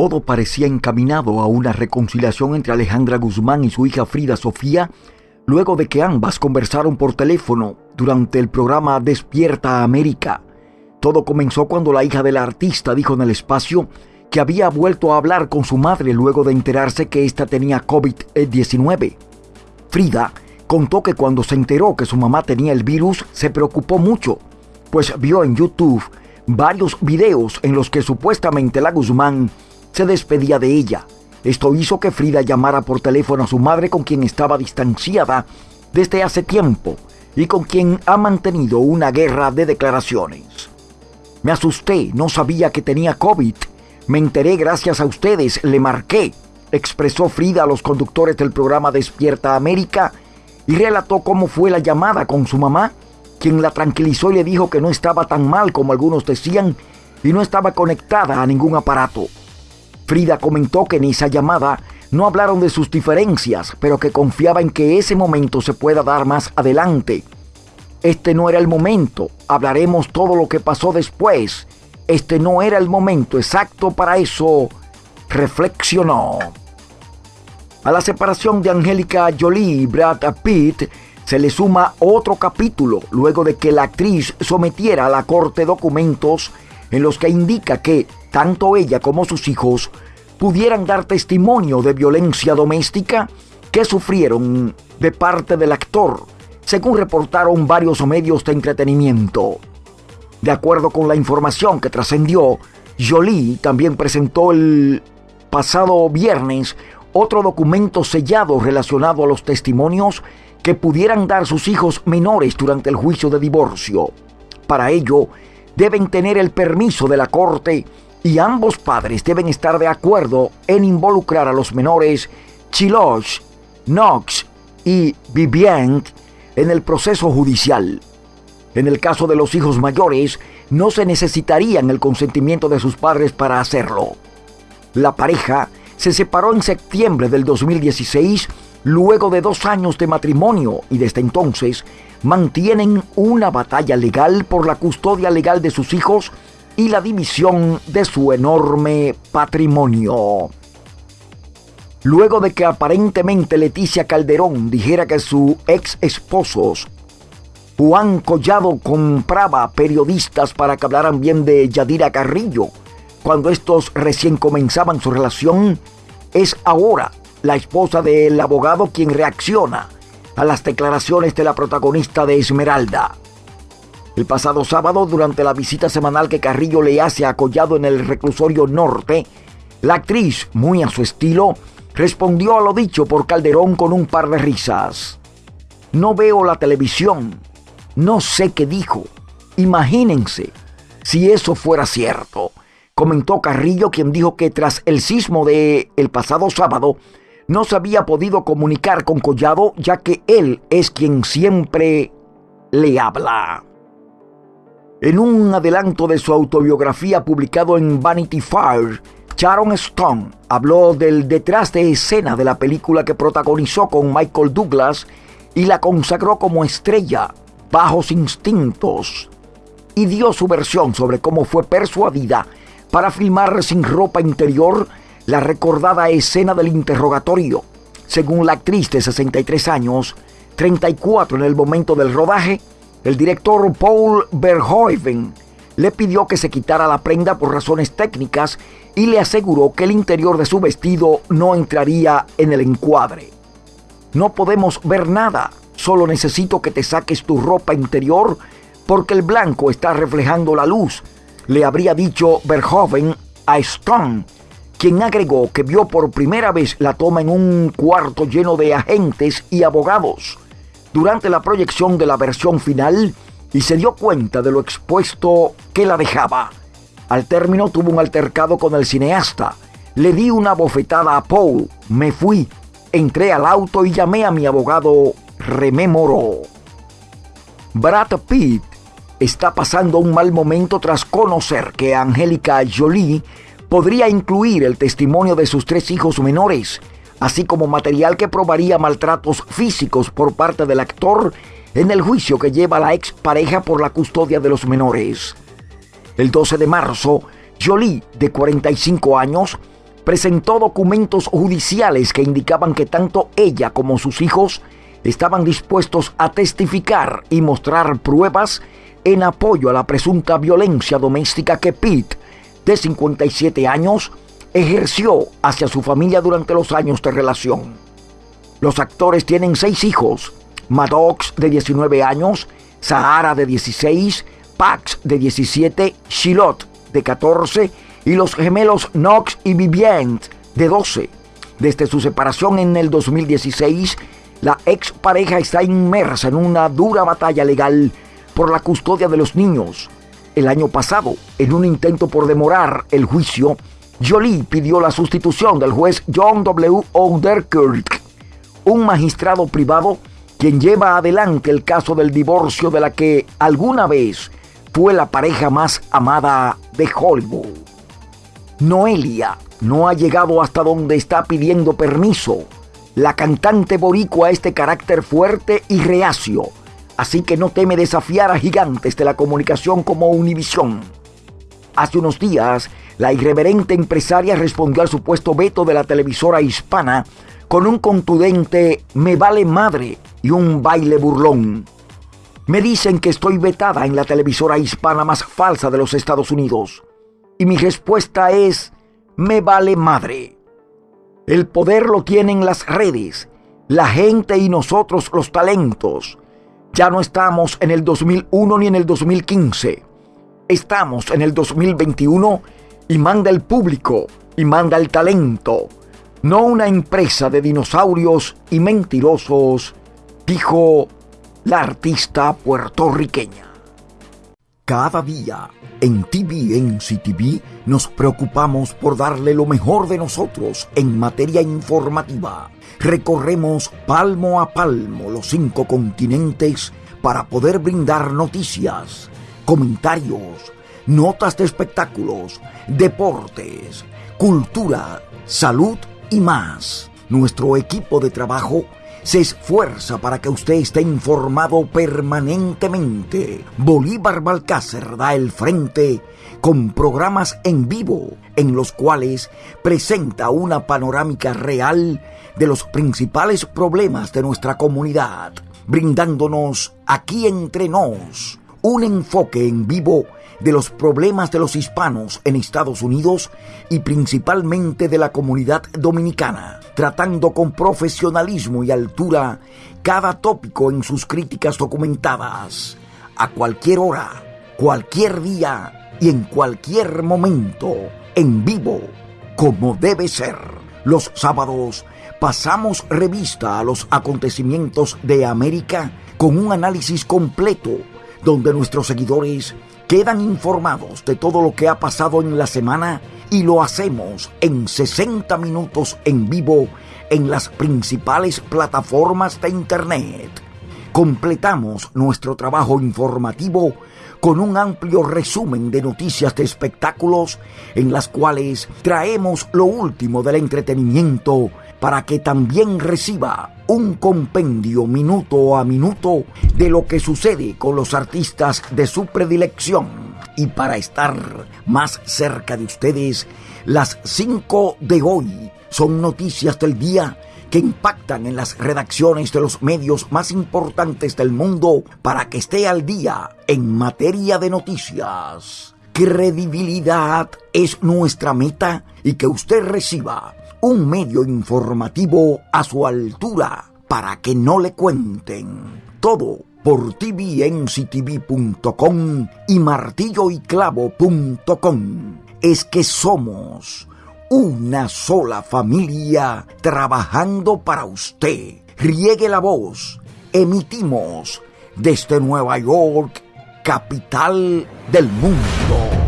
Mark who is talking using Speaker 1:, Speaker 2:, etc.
Speaker 1: Todo parecía encaminado a una reconciliación entre Alejandra Guzmán y su hija Frida Sofía, luego de que ambas conversaron por teléfono durante el programa Despierta América. Todo comenzó cuando la hija del artista dijo en el espacio que había vuelto a hablar con su madre luego de enterarse que ésta tenía COVID-19. Frida contó que cuando se enteró que su mamá tenía el virus se preocupó mucho, pues vio en YouTube varios videos en los que supuestamente la Guzmán se despedía de ella. Esto hizo que Frida llamara por teléfono a su madre con quien estaba distanciada desde hace tiempo y con quien ha mantenido una guerra de declaraciones. Me asusté, no sabía que tenía COVID. Me enteré gracias a ustedes, le marqué, expresó Frida a los conductores del programa Despierta América y relató cómo fue la llamada con su mamá, quien la tranquilizó y le dijo que no estaba tan mal como algunos decían y no estaba conectada a ningún aparato. Frida comentó que en esa llamada no hablaron de sus diferencias, pero que confiaba en que ese momento se pueda dar más adelante. Este no era el momento, hablaremos todo lo que pasó después. Este no era el momento exacto para eso, reflexionó. A la separación de Angélica Jolie y Brad Pitt se le suma otro capítulo luego de que la actriz sometiera a la corte documentos en los que indica que tanto ella como sus hijos pudieran dar testimonio de violencia doméstica que sufrieron de parte del actor, según reportaron varios medios de entretenimiento. De acuerdo con la información que trascendió, Jolie también presentó el pasado viernes otro documento sellado relacionado a los testimonios que pudieran dar sus hijos menores durante el juicio de divorcio. Para ello, deben tener el permiso de la corte y ambos padres deben estar de acuerdo en involucrar a los menores Chiloch, Knox y Vivian en el proceso judicial. En el caso de los hijos mayores, no se necesitarían el consentimiento de sus padres para hacerlo. La pareja se separó en septiembre del 2016 luego de dos años de matrimonio y desde entonces mantienen una batalla legal por la custodia legal de sus hijos y la división de su enorme patrimonio. Luego de que aparentemente Leticia Calderón dijera que su ex esposo Juan Collado compraba periodistas para que hablaran bien de Yadira Carrillo, cuando estos recién comenzaban su relación, es ahora la esposa del abogado quien reacciona a las declaraciones de la protagonista de Esmeralda. El pasado sábado, durante la visita semanal que Carrillo le hace a Collado en el reclusorio norte, la actriz, muy a su estilo, respondió a lo dicho por Calderón con un par de risas. No veo la televisión. No sé qué dijo. Imagínense si eso fuera cierto, comentó Carrillo, quien dijo que tras el sismo de el pasado sábado no se había podido comunicar con Collado ya que él es quien siempre le habla. En un adelanto de su autobiografía publicado en Vanity Fair, Sharon Stone habló del detrás de escena de la película que protagonizó con Michael Douglas y la consagró como estrella, Bajos Instintos, y dio su versión sobre cómo fue persuadida para filmar sin ropa interior la recordada escena del interrogatorio. Según la actriz de 63 años, 34 en el momento del rodaje, el director Paul Verhoeven le pidió que se quitara la prenda por razones técnicas y le aseguró que el interior de su vestido no entraría en el encuadre. No podemos ver nada, solo necesito que te saques tu ropa interior porque el blanco está reflejando la luz, le habría dicho Verhoeven a Stone, quien agregó que vio por primera vez la toma en un cuarto lleno de agentes y abogados durante la proyección de la versión final y se dio cuenta de lo expuesto que la dejaba. Al término tuvo un altercado con el cineasta. Le di una bofetada a Paul, me fui, entré al auto y llamé a mi abogado, rememoró. Brad Pitt está pasando un mal momento tras conocer que Angélica Jolie podría incluir el testimonio de sus tres hijos menores así como material que probaría maltratos físicos por parte del actor en el juicio que lleva la expareja por la custodia de los menores. El 12 de marzo, Jolie, de 45 años, presentó documentos judiciales que indicaban que tanto ella como sus hijos estaban dispuestos a testificar y mostrar pruebas en apoyo a la presunta violencia doméstica que Pete, de 57 años, ejerció hacia su familia durante los años de relación. Los actores tienen seis hijos, Maddox de 19 años, Sahara de 16, Pax de 17, Shilot de 14 y los gemelos Knox y Vivienne de 12. Desde su separación en el 2016, la ex pareja está inmersa en una dura batalla legal por la custodia de los niños. El año pasado, en un intento por demorar el juicio, Jolie pidió la sustitución del juez John W. Oderkirk, un magistrado privado quien lleva adelante el caso del divorcio de la que alguna vez fue la pareja más amada de Hollywood. Noelia no ha llegado hasta donde está pidiendo permiso. La cantante boricua este carácter fuerte y reacio, así que no teme desafiar a gigantes de la comunicación como Univisión. Hace unos días, la irreverente empresaria respondió al supuesto veto de la televisora hispana con un contundente me vale madre y un baile burlón. Me dicen que estoy vetada en la televisora hispana más falsa de los Estados Unidos. Y mi respuesta es, me vale madre. El poder lo tienen las redes, la gente y nosotros los talentos. Ya no estamos en el 2001 ni en el 2015. Estamos en el 2021 y manda el público y manda el talento. No una empresa de dinosaurios y mentirosos, dijo la artista puertorriqueña. Cada día en TVNC TV nos preocupamos por darle lo mejor de nosotros en materia informativa. Recorremos palmo a palmo los cinco continentes para poder brindar noticias, comentarios, notas de espectáculos, deportes, cultura, salud y más. Nuestro equipo de trabajo se esfuerza para que usted esté informado permanentemente. Bolívar Balcácer da el frente con programas en vivo en los cuales presenta una panorámica real de los principales problemas de nuestra comunidad, brindándonos aquí entre nos un enfoque en vivo de los problemas de los hispanos en Estados Unidos y principalmente de la comunidad dominicana, tratando con profesionalismo y altura cada tópico en sus críticas documentadas, a cualquier hora, cualquier día y en cualquier momento, en vivo, como debe ser. Los sábados pasamos revista a los acontecimientos de América con un análisis completo donde nuestros seguidores quedan informados de todo lo que ha pasado en la semana y lo hacemos en 60 minutos en vivo en las principales plataformas de Internet. Completamos nuestro trabajo informativo con un amplio resumen de noticias de espectáculos en las cuales traemos lo último del entretenimiento para que también reciba un compendio minuto a minuto de lo que sucede con los artistas de su predilección. Y para estar más cerca de ustedes, las 5 de hoy son noticias del día que impactan en las redacciones de los medios más importantes del mundo para que esté al día en materia de noticias. Credibilidad es nuestra meta y que usted reciba un medio informativo a su altura para que no le cuenten. Todo por tvnctv.com y martilloyclavo.com. Es que somos una sola familia trabajando para usted. Riegue la voz. Emitimos desde Nueva York, capital del mundo.